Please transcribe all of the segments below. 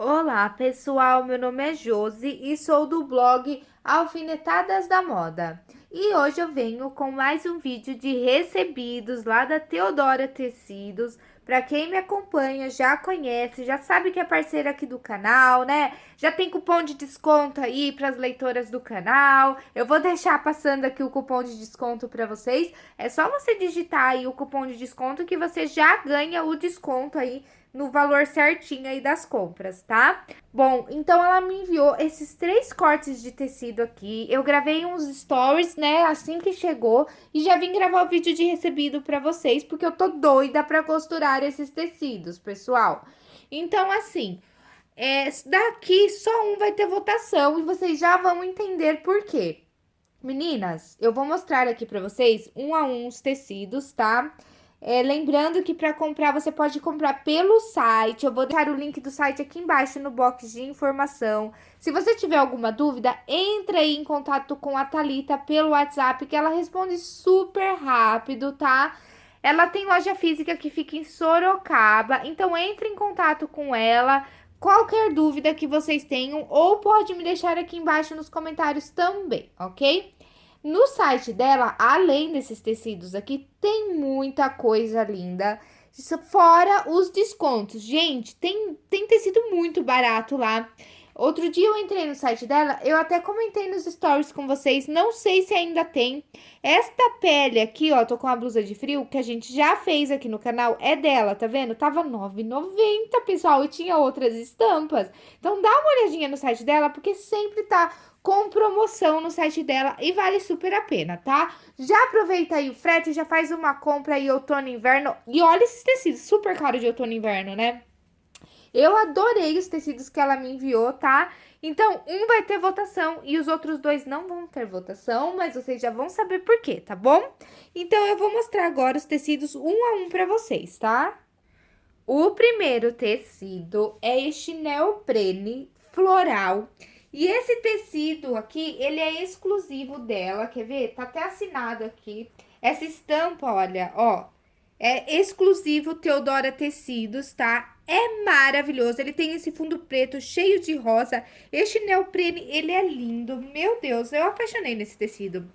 Olá, pessoal. Meu nome é Josi e sou do blog Alfinetadas da Moda. E hoje eu venho com mais um vídeo de recebidos lá da Teodora Tecidos. Para quem me acompanha, já conhece, já sabe que é parceira aqui do canal, né? Já tem cupom de desconto aí para as leitoras do canal. Eu vou deixar passando aqui o cupom de desconto para vocês. É só você digitar aí o cupom de desconto que você já ganha o desconto aí no valor certinho aí das compras, tá? Bom, então ela me enviou esses três cortes de tecido aqui. Eu gravei uns stories, né, assim que chegou. E já vim gravar o vídeo de recebido pra vocês, porque eu tô doida pra costurar esses tecidos, pessoal. Então, assim, é, daqui só um vai ter votação e vocês já vão entender por quê. Meninas, eu vou mostrar aqui pra vocês um a um os tecidos, tá? Tá? É, lembrando que para comprar, você pode comprar pelo site. Eu vou deixar o link do site aqui embaixo no box de informação. Se você tiver alguma dúvida, entre aí em contato com a Thalita pelo WhatsApp, que ela responde super rápido, tá? Ela tem loja física que fica em Sorocaba, então entre em contato com ela. Qualquer dúvida que vocês tenham, ou pode me deixar aqui embaixo nos comentários também, ok? No site dela, além desses tecidos aqui, tem muita coisa linda. Fora os descontos. Gente, tem, tem tecido muito barato lá. Outro dia eu entrei no site dela, eu até comentei nos stories com vocês, não sei se ainda tem. Esta pele aqui, ó, tô com a blusa de frio, que a gente já fez aqui no canal, é dela, tá vendo? Tava R$ 9,90, pessoal, e tinha outras estampas. Então dá uma olhadinha no site dela, porque sempre tá com promoção no site dela e vale super a pena, tá? Já aproveita aí o frete, já faz uma compra aí outono e inverno. E olha esses tecidos, super caro de outono e inverno, né? Eu adorei os tecidos que ela me enviou, tá? Então, um vai ter votação e os outros dois não vão ter votação, mas vocês já vão saber por quê, tá bom? Então, eu vou mostrar agora os tecidos um a um pra vocês, tá? O primeiro tecido é este neoprene floral e esse tecido aqui, ele é exclusivo dela, quer ver? Tá até assinado aqui. Essa estampa, olha, ó, é exclusivo Teodora Tecidos, tá? É maravilhoso, ele tem esse fundo preto cheio de rosa. Este neoprene, ele é lindo, meu Deus, eu apaixonei nesse tecido.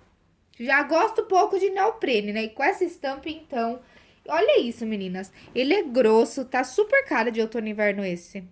Já gosto pouco de neoprene, né? E com essa estampa, então... Olha isso, meninas. Ele é grosso, tá super cara de outono e inverno esse.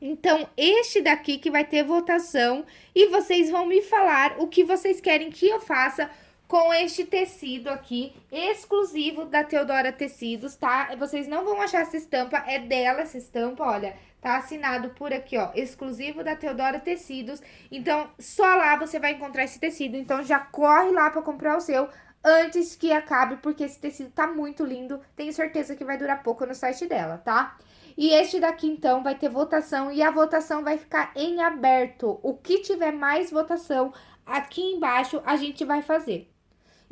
Então, este daqui que vai ter votação e vocês vão me falar o que vocês querem que eu faça com este tecido aqui, exclusivo da Teodora Tecidos, tá? Vocês não vão achar essa estampa, é dela essa estampa, olha, tá assinado por aqui, ó, exclusivo da Teodora Tecidos. Então, só lá você vai encontrar esse tecido, então já corre lá pra comprar o seu antes que acabe, porque esse tecido tá muito lindo, tenho certeza que vai durar pouco no site dela, tá? E este daqui, então, vai ter votação e a votação vai ficar em aberto. O que tiver mais votação, aqui embaixo a gente vai fazer.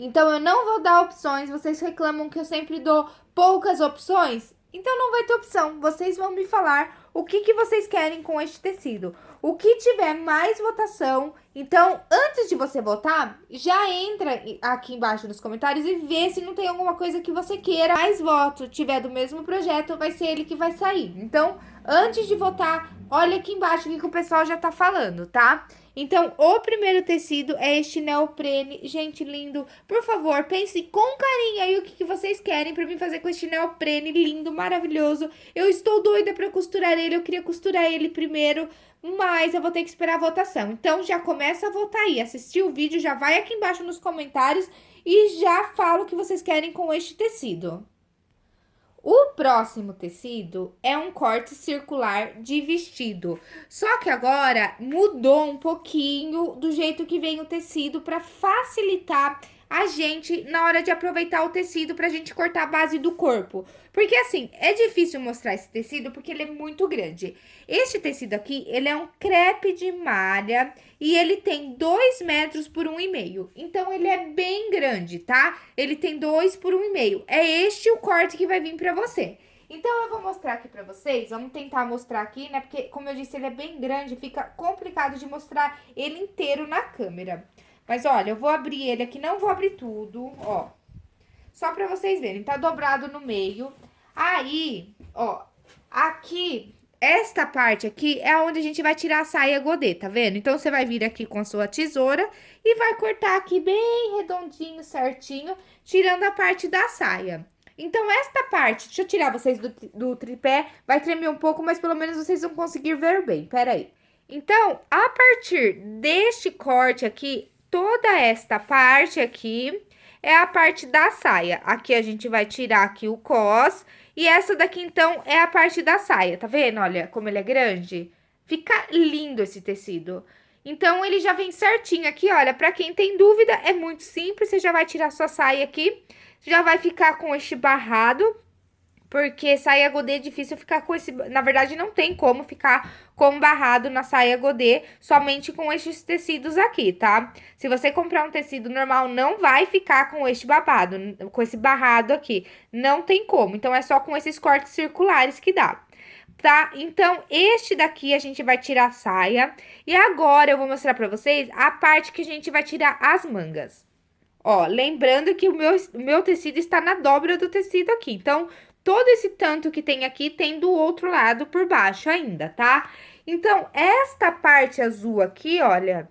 Então, eu não vou dar opções, vocês reclamam que eu sempre dou poucas opções? Então, não vai ter opção, vocês vão me falar o que, que vocês querem com este tecido. O que tiver mais votação, então, antes de você votar, já entra aqui embaixo nos comentários e vê se não tem alguma coisa que você queira. Mais voto tiver do mesmo projeto, vai ser ele que vai sair. Então, antes de votar, olha aqui embaixo o que, que o pessoal já tá falando, tá? Então, o primeiro tecido é este neoprene. Gente, lindo. Por favor, pense com carinho aí o que, que vocês querem pra mim fazer com este neoprene lindo, maravilhoso. Eu estou doida pra costurar ele, eu queria costurar ele primeiro, mas eu vou ter que esperar a votação. Então, já começa a votar aí. Assistir o vídeo, já vai aqui embaixo nos comentários e já fala o que vocês querem com este tecido. O próximo tecido é um corte circular de vestido. Só que agora mudou um pouquinho do jeito que vem o tecido para facilitar a gente na hora de aproveitar o tecido pra gente cortar a base do corpo. Porque assim, é difícil mostrar esse tecido porque ele é muito grande. Este tecido aqui, ele é um crepe de malha e ele tem 2 metros por 1,5. Um então, ele é bem grande, tá? Ele tem 2 por 1,5. Um. É este o corte que vai vir pra você. Então, eu vou mostrar aqui pra vocês, vamos tentar mostrar aqui, né? Porque, como eu disse, ele é bem grande, fica complicado de mostrar ele inteiro na câmera. Mas, olha, eu vou abrir ele aqui, não vou abrir tudo, ó. Só pra vocês verem, tá dobrado no meio. Aí, ó, aqui esta parte aqui é onde a gente vai tirar a saia godê, tá vendo? Então, você vai vir aqui com a sua tesoura e vai cortar aqui bem redondinho, certinho, tirando a parte da saia. Então, esta parte, deixa eu tirar vocês do, do tripé, vai tremer um pouco, mas pelo menos vocês vão conseguir ver bem, pera aí. Então, a partir deste corte aqui, toda esta parte aqui é a parte da saia. Aqui a gente vai tirar aqui o cos e essa daqui, então, é a parte da saia, tá vendo? Olha como ele é grande. Fica lindo esse tecido. Então, ele já vem certinho aqui, olha, pra quem tem dúvida, é muito simples, você já vai tirar sua saia aqui, já vai ficar com este barrado, porque saia godê é difícil ficar com esse... Na verdade, não tem como ficar com barrado na saia godê somente com estes tecidos aqui, tá? Se você comprar um tecido normal, não vai ficar com este babado, com esse barrado aqui. Não tem como. Então, é só com esses cortes circulares que dá tá? Então, este daqui a gente vai tirar a saia. E agora eu vou mostrar pra vocês a parte que a gente vai tirar as mangas. Ó, lembrando que o meu, o meu tecido está na dobra do tecido aqui. Então, todo esse tanto que tem aqui tem do outro lado por baixo ainda, tá? Então, esta parte azul aqui, olha,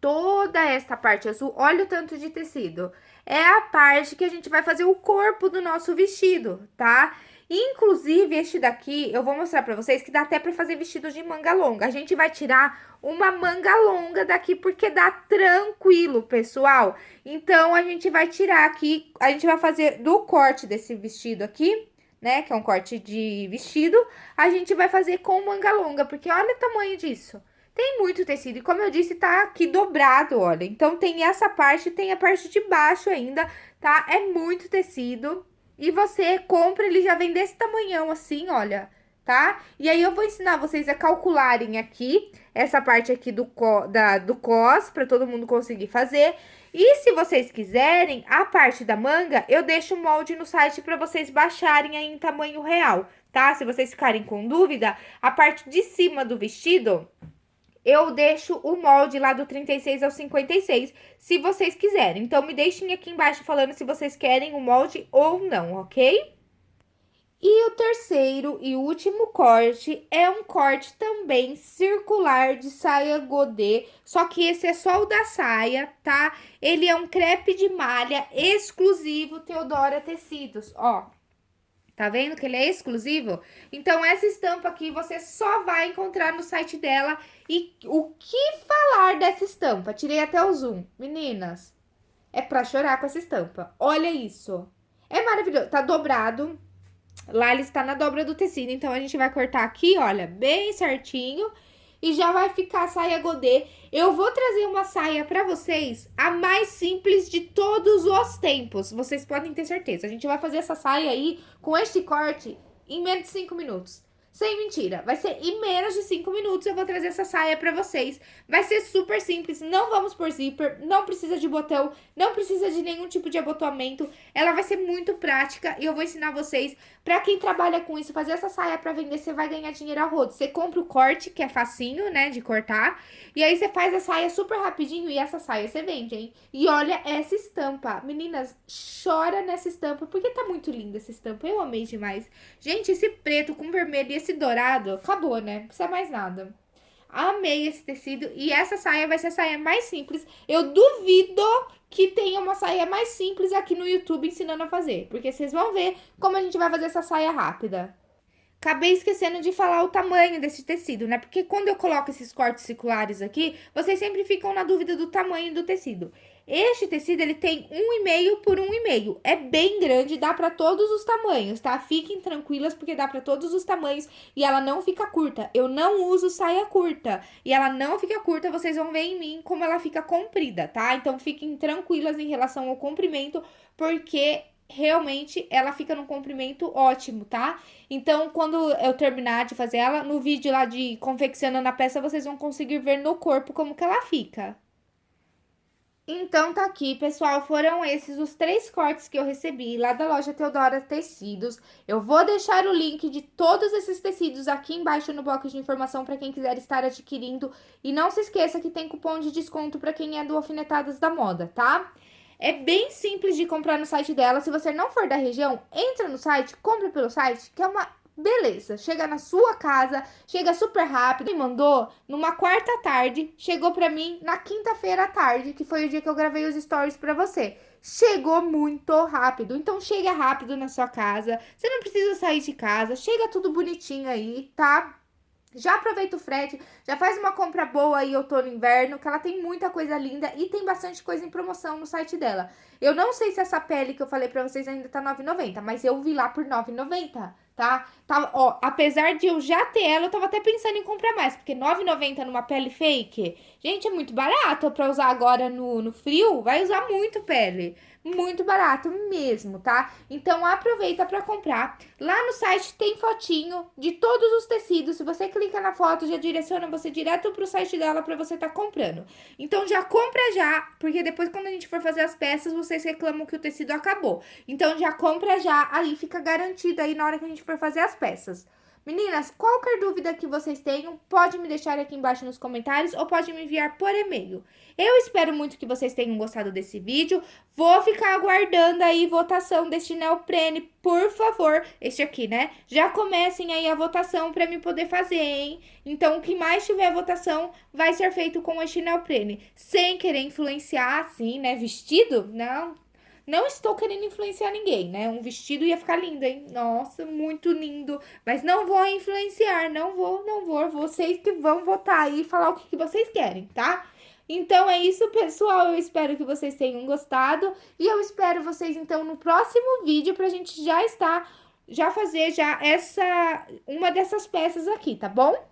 toda esta parte azul, olha o tanto de tecido. É a parte que a gente vai fazer o corpo do nosso vestido, tá? Inclusive, este daqui, eu vou mostrar pra vocês que dá até pra fazer vestido de manga longa. A gente vai tirar uma manga longa daqui, porque dá tranquilo, pessoal. Então, a gente vai tirar aqui, a gente vai fazer do corte desse vestido aqui, né, que é um corte de vestido, a gente vai fazer com manga longa, porque olha o tamanho disso. Tem muito tecido, e como eu disse, tá aqui dobrado, olha. Então, tem essa parte, tem a parte de baixo ainda, tá? É muito tecido. E você compra, ele já vem desse tamanhão assim, olha, tá? E aí, eu vou ensinar vocês a calcularem aqui, essa parte aqui do, co, da, do cos, pra todo mundo conseguir fazer. E se vocês quiserem, a parte da manga, eu deixo o molde no site pra vocês baixarem aí em tamanho real, tá? Se vocês ficarem com dúvida, a parte de cima do vestido eu deixo o molde lá do 36 ao 56, se vocês quiserem. Então, me deixem aqui embaixo falando se vocês querem o molde ou não, ok? E o terceiro e último corte é um corte também circular de saia godê, só que esse é só o da saia, tá? Ele é um crepe de malha exclusivo Teodora Tecidos, ó. Tá vendo que ele é exclusivo? Então, essa estampa aqui você só vai encontrar no site dela. E o que falar dessa estampa? Tirei até o zoom. Meninas, é pra chorar com essa estampa. Olha isso. É maravilhoso. Tá dobrado. Lá ele está na dobra do tecido. Então, a gente vai cortar aqui, olha, bem certinho e já vai ficar a saia godê. Eu vou trazer uma saia pra vocês, a mais simples de todos os tempos. Vocês podem ter certeza. A gente vai fazer essa saia aí com este corte em menos de 5 minutos. Sem mentira, vai ser em menos de 5 minutos eu vou trazer essa saia pra vocês. Vai ser super simples, não vamos por zíper, não precisa de botão, não precisa de nenhum tipo de abotoamento. Ela vai ser muito prática e eu vou ensinar vocês, pra quem trabalha com isso, fazer essa saia pra vender, você vai ganhar dinheiro a rodo. Você compra o corte, que é facinho, né, de cortar, e aí você faz a saia super rapidinho e essa saia você vende, hein? E olha essa estampa. Meninas, chora nessa estampa, porque tá muito linda essa estampa, eu amei demais. Gente, esse preto com vermelho e esse dourado, acabou, né? Não precisa mais nada. Amei esse tecido e essa saia vai ser a saia mais simples. Eu duvido que tenha uma saia mais simples aqui no YouTube ensinando a fazer. Porque vocês vão ver como a gente vai fazer essa saia rápida. Acabei esquecendo de falar o tamanho desse tecido, né? Porque quando eu coloco esses cortes circulares aqui, vocês sempre ficam na dúvida do tamanho do tecido. Este tecido, ele tem 1,5 por 1,5. É bem grande, dá para todos os tamanhos, tá? Fiquem tranquilas, porque dá para todos os tamanhos e ela não fica curta. Eu não uso saia curta e ela não fica curta, vocês vão ver em mim como ela fica comprida, tá? Então, fiquem tranquilas em relação ao comprimento, porque realmente ela fica num comprimento ótimo, tá? Então, quando eu terminar de fazer ela, no vídeo lá de confeccionando a peça, vocês vão conseguir ver no corpo como que ela fica. Então, tá aqui, pessoal, foram esses os três cortes que eu recebi lá da loja Teodora Tecidos. Eu vou deixar o link de todos esses tecidos aqui embaixo no bloco de informação para quem quiser estar adquirindo. E não se esqueça que tem cupom de desconto para quem é do Alfinetadas da Moda, tá? É bem simples de comprar no site dela. Se você não for da região, entra no site, compra pelo site, que é uma beleza. Chega na sua casa, chega super rápido. Me mandou numa quarta tarde, chegou pra mim na quinta-feira à tarde, que foi o dia que eu gravei os stories pra você. Chegou muito rápido, então chega rápido na sua casa. Você não precisa sair de casa, chega tudo bonitinho aí, tá? Já aproveita o frete, já faz uma compra boa aí outono e inverno, que ela tem muita coisa linda e tem bastante coisa em promoção no site dela. Eu não sei se essa pele que eu falei pra vocês ainda tá R$ 9,90, mas eu vi lá por R$ 9,90 tá? Tava, ó, apesar de eu já ter ela, eu tava até pensando em comprar mais, porque R$ 9,90 numa pele fake, gente, é muito barato pra usar agora no, no frio, vai usar muito pele. Muito barato mesmo, tá? Então aproveita para comprar. Lá no site tem fotinho de todos os tecidos. Se você clica na foto, já direciona você direto pro site dela para você tá comprando. Então já compra já, porque depois quando a gente for fazer as peças, vocês reclamam que o tecido acabou. Então já compra já, aí fica garantido aí na hora que a gente for fazer as peças. Meninas, qualquer dúvida que vocês tenham, pode me deixar aqui embaixo nos comentários ou pode me enviar por e-mail. Eu espero muito que vocês tenham gostado desse vídeo. Vou ficar aguardando aí votação deste neoprene, por favor. Este aqui, né? Já comecem aí a votação para me poder fazer, hein? Então, o que mais tiver votação vai ser feito com este neoprene. Sem querer influenciar, assim, né? Vestido? Não, não estou querendo influenciar ninguém, né? Um vestido ia ficar lindo, hein? Nossa, muito lindo. Mas não vou influenciar, não vou, não vou. Vocês que vão votar aí e falar o que, vocês querem, tá? Então é isso, pessoal. Eu espero que vocês tenham gostado. E eu espero vocês, então, no próximo vídeo pra gente já estar, já fazer já essa, uma dessas peças aqui, tá bom?